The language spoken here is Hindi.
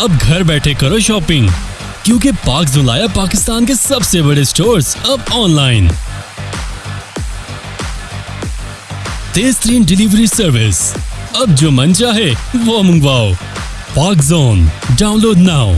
अब घर बैठे करो शॉपिंग, क्योंकि पाक जुलाया पाकिस्तान के सबसे बड़े स्टोर्स अब ऑनलाइन। तेज तरीन डिलीवरी सर्विस, अब जो मन चाहे वो मंगवाओ। पाक जोन, डाउनलोड नाउ।